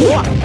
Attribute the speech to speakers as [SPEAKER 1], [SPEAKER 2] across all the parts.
[SPEAKER 1] Woohoo!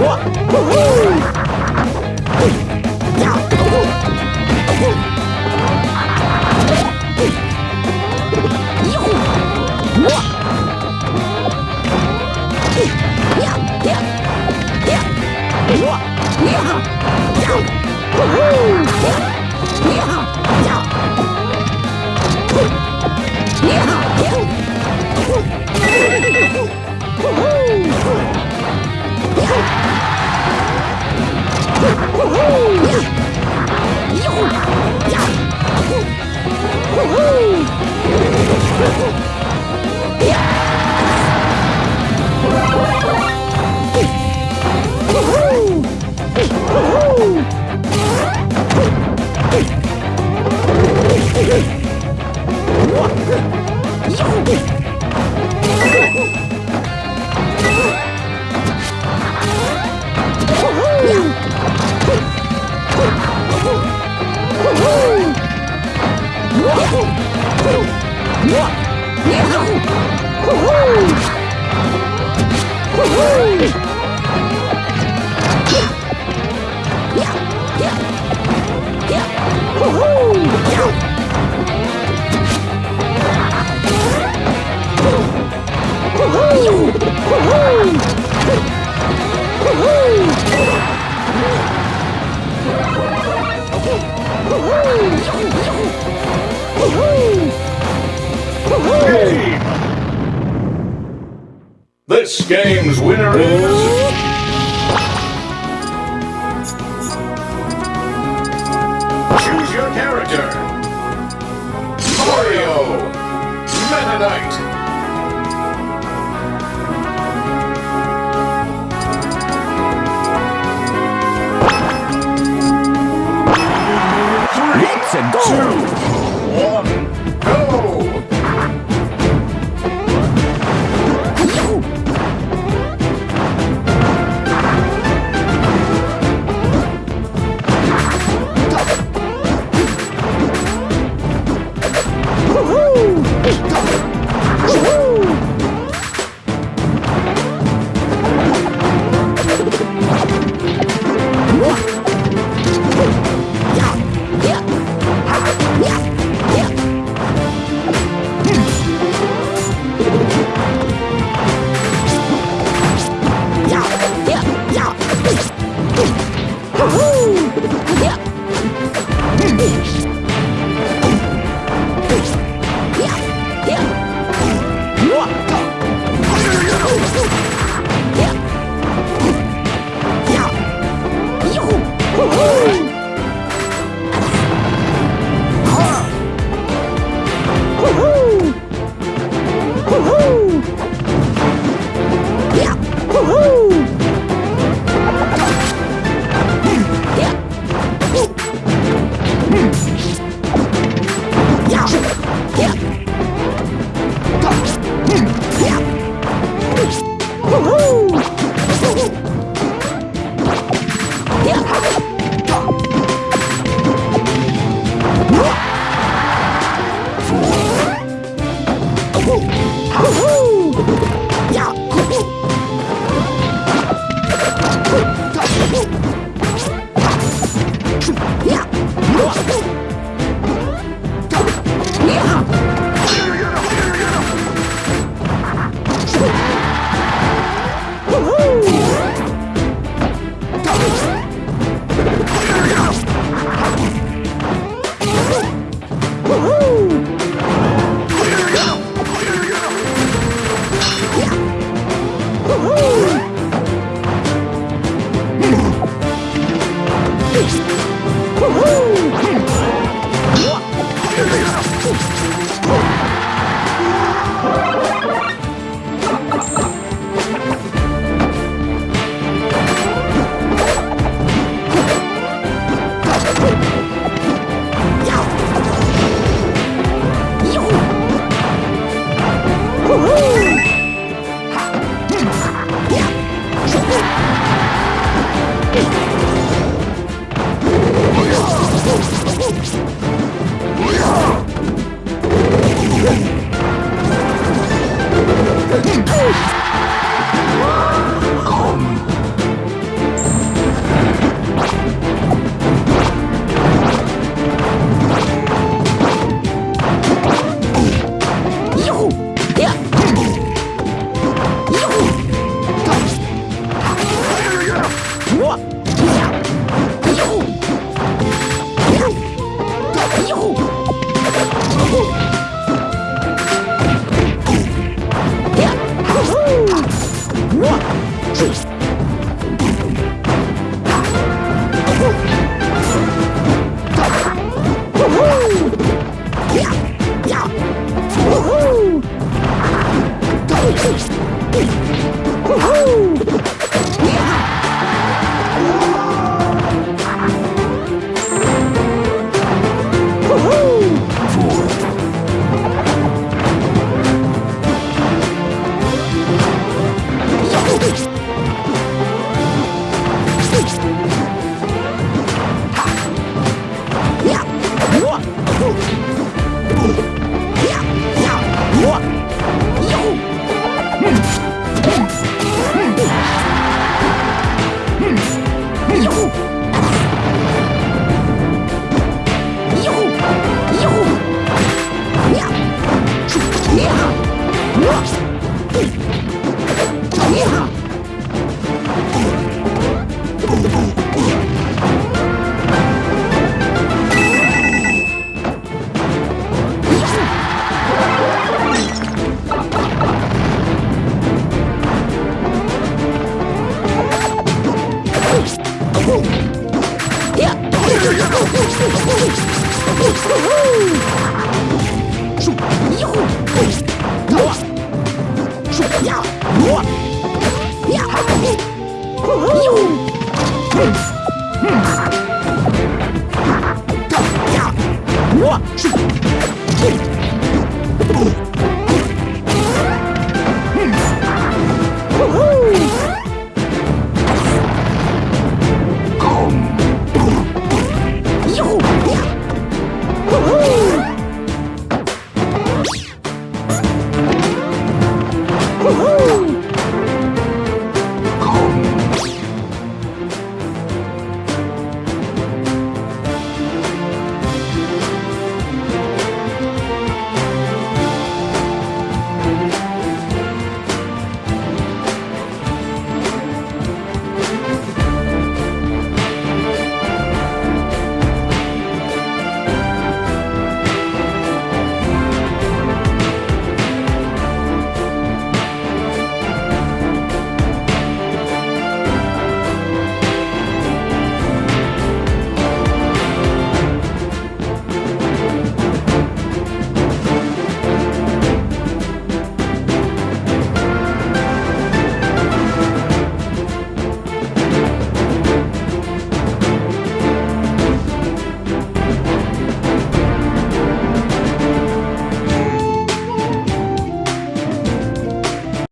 [SPEAKER 1] Woohoo! This game's winner is... Choose your character. Mario. Meta Knight. Two, Whoa!
[SPEAKER 2] Boom!